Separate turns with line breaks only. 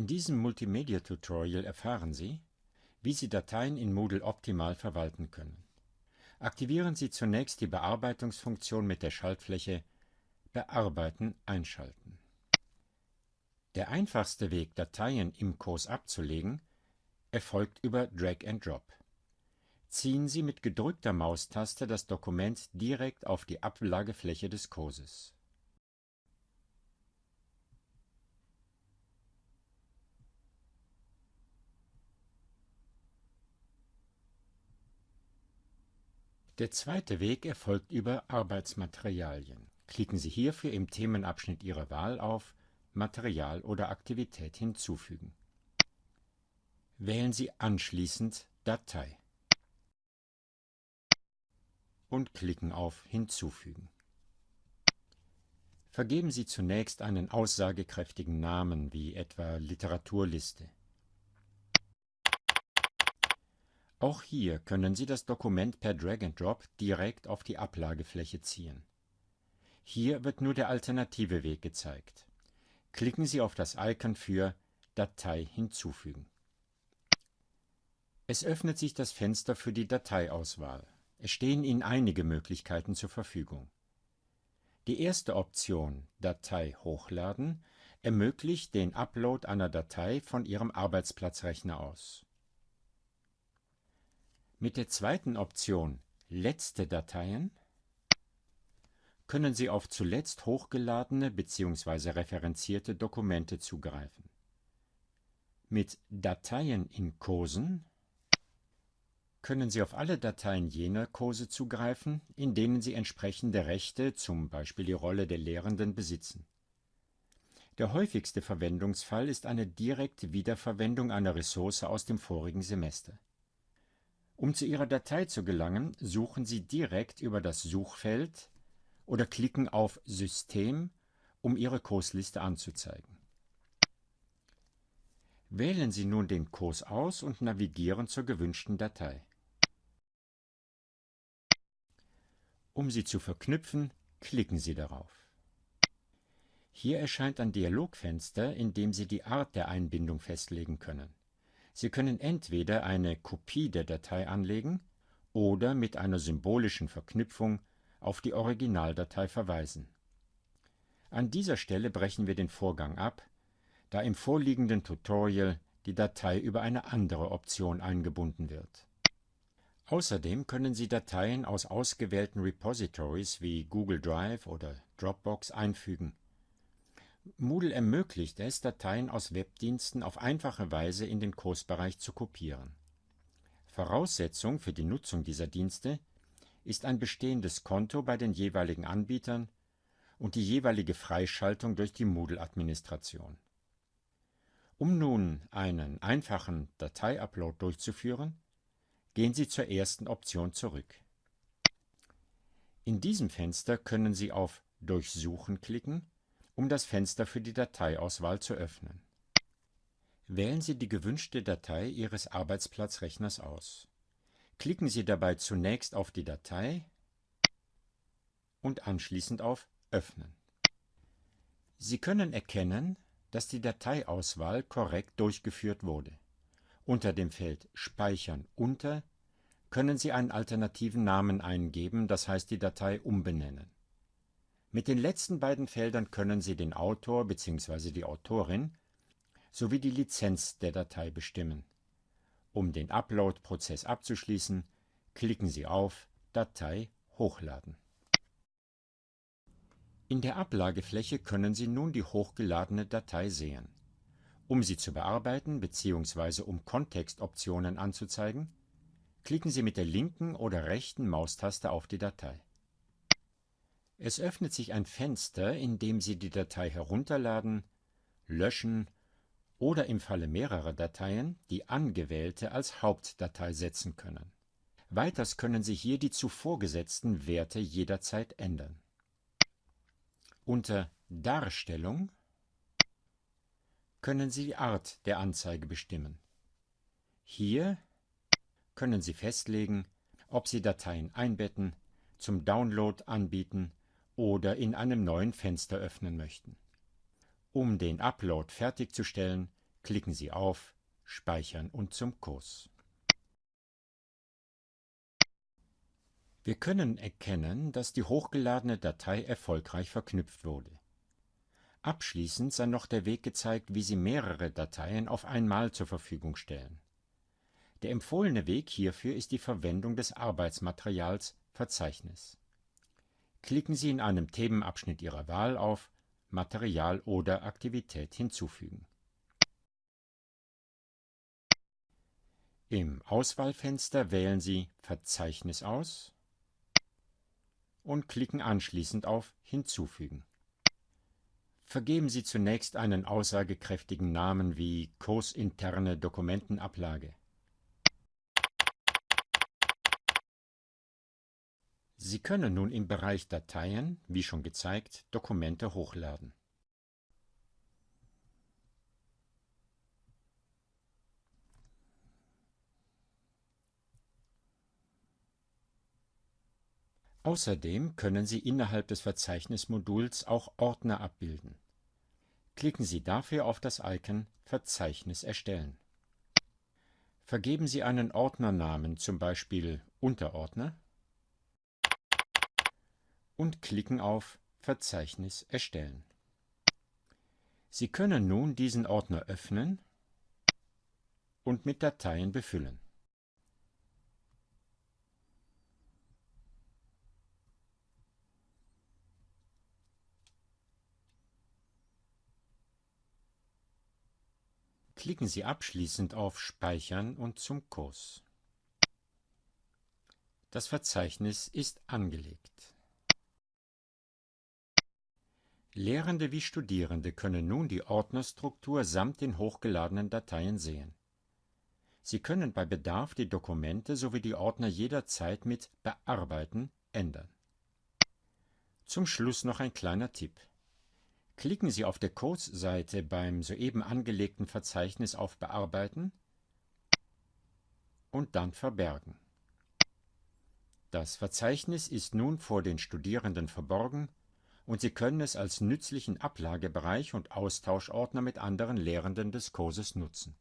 In diesem Multimedia-Tutorial erfahren Sie, wie Sie Dateien in Moodle optimal verwalten können. Aktivieren Sie zunächst die Bearbeitungsfunktion mit der Schaltfläche Bearbeiten einschalten. Der einfachste Weg, Dateien im Kurs abzulegen, erfolgt über Drag and Drop. Ziehen Sie mit gedrückter Maustaste das Dokument direkt auf die Ablagefläche des Kurses. Der zweite Weg erfolgt über Arbeitsmaterialien. Klicken Sie hierfür im Themenabschnitt Ihrer Wahl auf Material oder Aktivität hinzufügen. Wählen Sie anschließend Datei und klicken auf Hinzufügen. Vergeben Sie zunächst einen aussagekräftigen Namen wie etwa Literaturliste. Auch hier können Sie das Dokument per Drag and Drop direkt auf die Ablagefläche ziehen. Hier wird nur der alternative Weg gezeigt. Klicken Sie auf das Icon für Datei hinzufügen. Es öffnet sich das Fenster für die Dateiauswahl. Es stehen Ihnen einige Möglichkeiten zur Verfügung. Die erste Option Datei hochladen ermöglicht den Upload einer Datei von Ihrem Arbeitsplatzrechner aus. Mit der zweiten Option Letzte Dateien können Sie auf zuletzt hochgeladene bzw. referenzierte Dokumente zugreifen. Mit Dateien in Kursen können Sie auf alle Dateien jener Kurse zugreifen, in denen Sie entsprechende Rechte, zum Beispiel die Rolle der Lehrenden, besitzen. Der häufigste Verwendungsfall ist eine direkte Wiederverwendung einer Ressource aus dem vorigen Semester. Um zu Ihrer Datei zu gelangen, suchen Sie direkt über das Suchfeld oder klicken auf System, um Ihre Kursliste anzuzeigen. Wählen Sie nun den Kurs aus und navigieren zur gewünschten Datei. Um sie zu verknüpfen, klicken Sie darauf. Hier erscheint ein Dialogfenster, in dem Sie die Art der Einbindung festlegen können. Sie können entweder eine Kopie der Datei anlegen oder mit einer symbolischen Verknüpfung auf die Originaldatei verweisen. An dieser Stelle brechen wir den Vorgang ab, da im vorliegenden Tutorial die Datei über eine andere Option eingebunden wird. Außerdem können Sie Dateien aus ausgewählten Repositories wie Google Drive oder Dropbox einfügen Moodle ermöglicht es, Dateien aus Webdiensten auf einfache Weise in den Kursbereich zu kopieren. Voraussetzung für die Nutzung dieser Dienste ist ein bestehendes Konto bei den jeweiligen Anbietern und die jeweilige Freischaltung durch die Moodle-Administration. Um nun einen einfachen Dateiupload durchzuführen, gehen Sie zur ersten Option zurück. In diesem Fenster können Sie auf Durchsuchen klicken um das Fenster für die Dateiauswahl zu öffnen. Wählen Sie die gewünschte Datei Ihres Arbeitsplatzrechners aus. Klicken Sie dabei zunächst auf die Datei und anschließend auf Öffnen. Sie können erkennen, dass die Dateiauswahl korrekt durchgeführt wurde. Unter dem Feld Speichern unter können Sie einen alternativen Namen eingeben, das heißt die Datei umbenennen. Mit den letzten beiden Feldern können Sie den Autor bzw. die Autorin sowie die Lizenz der Datei bestimmen. Um den Upload-Prozess abzuschließen, klicken Sie auf Datei hochladen. In der Ablagefläche können Sie nun die hochgeladene Datei sehen. Um sie zu bearbeiten bzw. um Kontextoptionen anzuzeigen, klicken Sie mit der linken oder rechten Maustaste auf die Datei. Es öffnet sich ein Fenster, in dem Sie die Datei herunterladen, löschen oder im Falle mehrerer Dateien die angewählte als Hauptdatei setzen können. Weiters können Sie hier die zuvor gesetzten Werte jederzeit ändern. Unter Darstellung können Sie die Art der Anzeige bestimmen. Hier können Sie festlegen, ob Sie Dateien einbetten, zum Download anbieten oder in einem neuen Fenster öffnen möchten. Um den Upload fertigzustellen, klicken Sie auf Speichern und zum Kurs. Wir können erkennen, dass die hochgeladene Datei erfolgreich verknüpft wurde. Abschließend sei noch der Weg gezeigt, wie Sie mehrere Dateien auf einmal zur Verfügung stellen. Der empfohlene Weg hierfür ist die Verwendung des Arbeitsmaterials Verzeichnis. Klicken Sie in einem Themenabschnitt Ihrer Wahl auf Material oder Aktivität hinzufügen. Im Auswahlfenster wählen Sie Verzeichnis aus und klicken anschließend auf Hinzufügen. Vergeben Sie zunächst einen aussagekräftigen Namen wie Kursinterne Dokumentenablage. Sie können nun im Bereich Dateien, wie schon gezeigt, Dokumente hochladen. Außerdem können Sie innerhalb des Verzeichnismoduls auch Ordner abbilden. Klicken Sie dafür auf das Icon Verzeichnis erstellen. Vergeben Sie einen Ordnernamen, zum Beispiel Unterordner, und klicken auf Verzeichnis erstellen. Sie können nun diesen Ordner öffnen und mit Dateien befüllen. Klicken Sie abschließend auf Speichern und zum Kurs. Das Verzeichnis ist angelegt. Lehrende wie Studierende können nun die Ordnerstruktur samt den hochgeladenen Dateien sehen. Sie können bei Bedarf die Dokumente sowie die Ordner jederzeit mit Bearbeiten ändern. Zum Schluss noch ein kleiner Tipp. Klicken Sie auf der Kursseite beim soeben angelegten Verzeichnis auf Bearbeiten und dann Verbergen. Das Verzeichnis ist nun vor den Studierenden verborgen und Sie können es als nützlichen Ablagebereich und Austauschordner mit anderen Lehrenden des Kurses nutzen